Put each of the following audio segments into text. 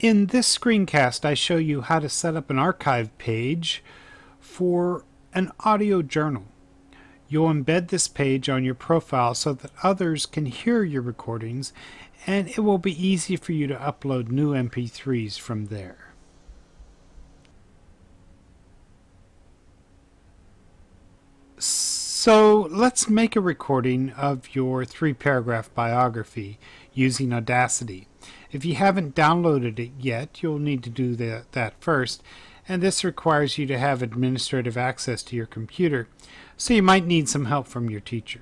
In this screencast, I show you how to set up an archive page for an audio journal. You'll embed this page on your profile so that others can hear your recordings and it will be easy for you to upload new MP3s from there. So let's make a recording of your three paragraph biography using Audacity. If you haven't downloaded it yet, you'll need to do that, that first, and this requires you to have administrative access to your computer, so you might need some help from your teacher.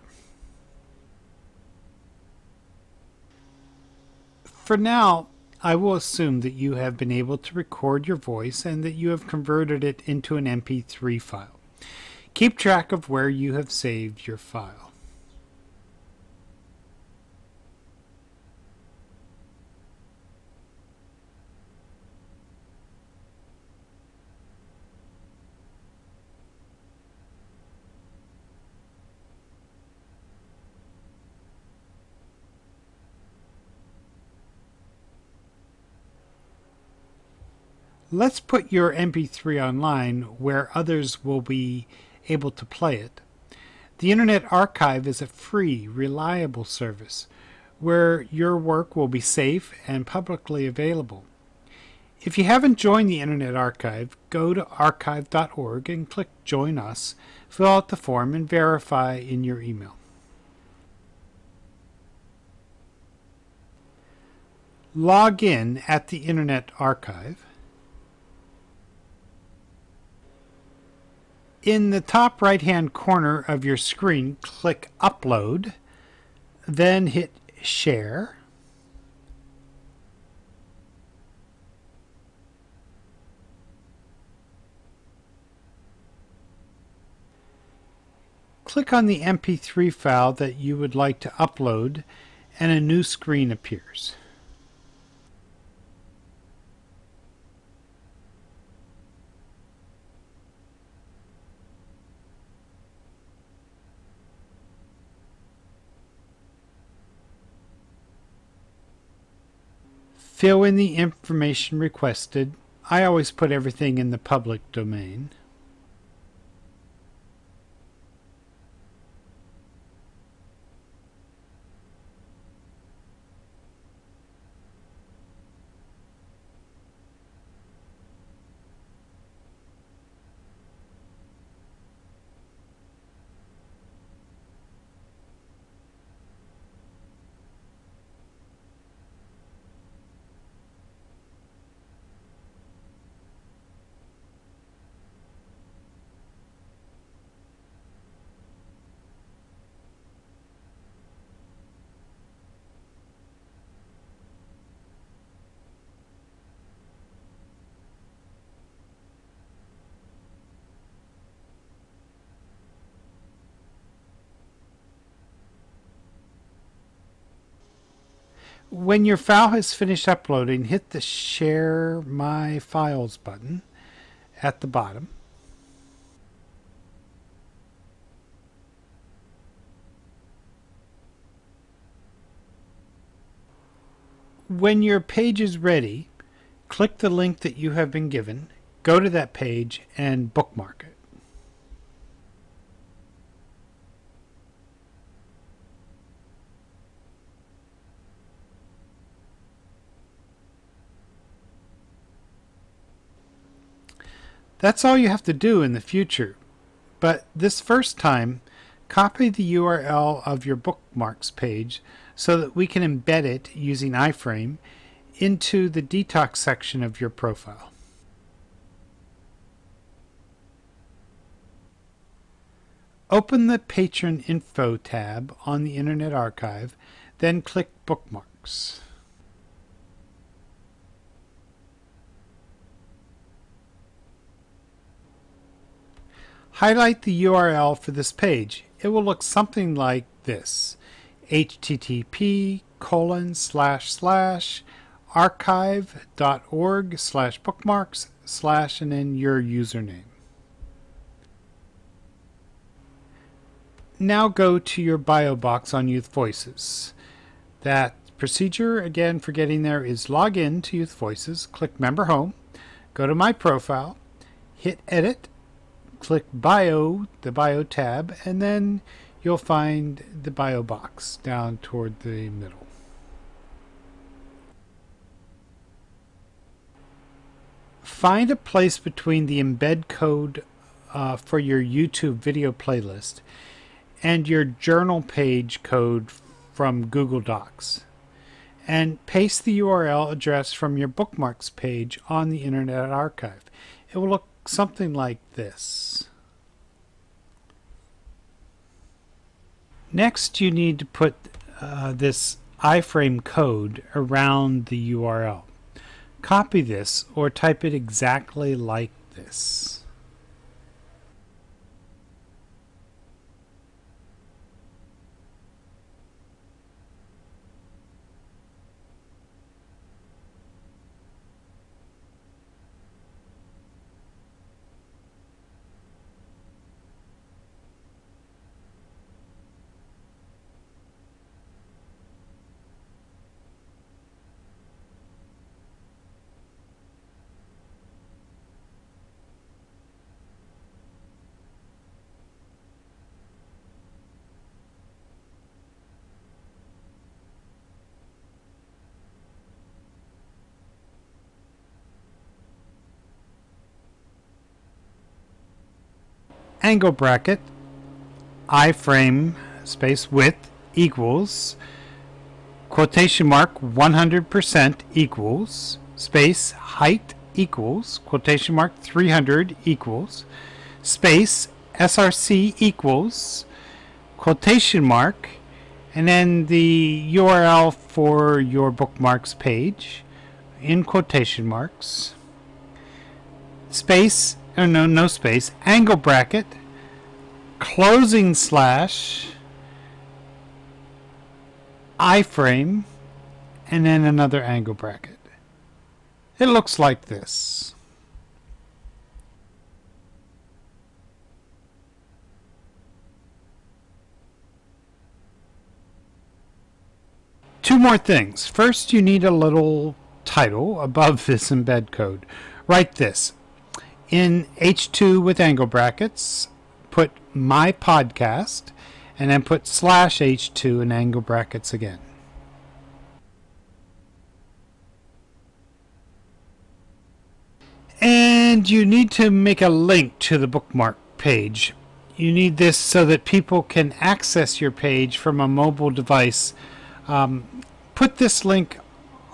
For now, I will assume that you have been able to record your voice and that you have converted it into an MP3 file. Keep track of where you have saved your file. Let's put your MP3 online where others will be able to play it. The Internet Archive is a free, reliable service where your work will be safe and publicly available. If you haven't joined the Internet Archive, go to archive.org and click Join Us, fill out the form, and verify in your email. Log in at the Internet Archive. In the top right hand corner of your screen, click Upload, then hit Share. Click on the MP3 file that you would like to upload and a new screen appears. Fill in the information requested. I always put everything in the public domain. When your file has finished uploading, hit the Share My Files button at the bottom. When your page is ready, click the link that you have been given, go to that page, and bookmark it. That's all you have to do in the future. But this first time, copy the URL of your bookmarks page so that we can embed it using iframe into the detox section of your profile. Open the Patron Info tab on the Internet Archive, then click Bookmarks. Highlight the URL for this page. It will look something like this. http colon slash slash archive.org slash bookmarks slash and then your username. Now go to your bio box on Youth Voices. That procedure again for getting there is log in to Youth Voices, click Member Home, go to My Profile, hit Edit, click Bio, the Bio tab, and then you'll find the Bio box down toward the middle. Find a place between the embed code uh, for your YouTube video playlist and your journal page code from Google Docs. And paste the URL address from your bookmarks page on the Internet Archive. It will look something like this. Next, you need to put uh, this iframe code around the URL. Copy this or type it exactly like this. Angle bracket iframe space width equals quotation mark 100% equals space height equals quotation mark 300 equals space src equals quotation mark and then the URL for your bookmarks page in quotation marks. Space oh no, no space, angle bracket, closing slash, iframe, and then another angle bracket. It looks like this. Two more things. First, you need a little title above this embed code. Write this, in H2 with angle brackets, put my podcast, and then put slash H2 in angle brackets again. And you need to make a link to the bookmark page. You need this so that people can access your page from a mobile device. Um, put this link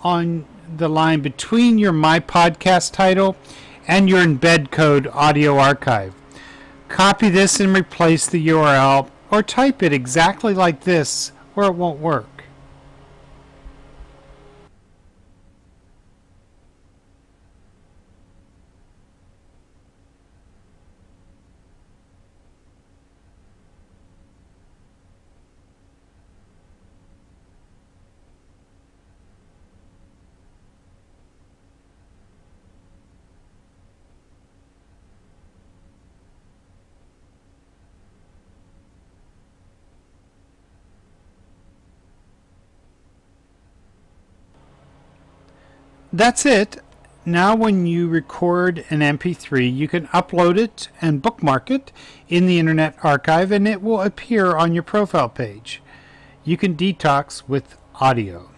on the line between your My Podcast title and your embed code audio archive. Copy this and replace the URL or type it exactly like this or it won't work. That's it. Now when you record an MP3, you can upload it and bookmark it in the Internet Archive and it will appear on your profile page. You can detox with audio.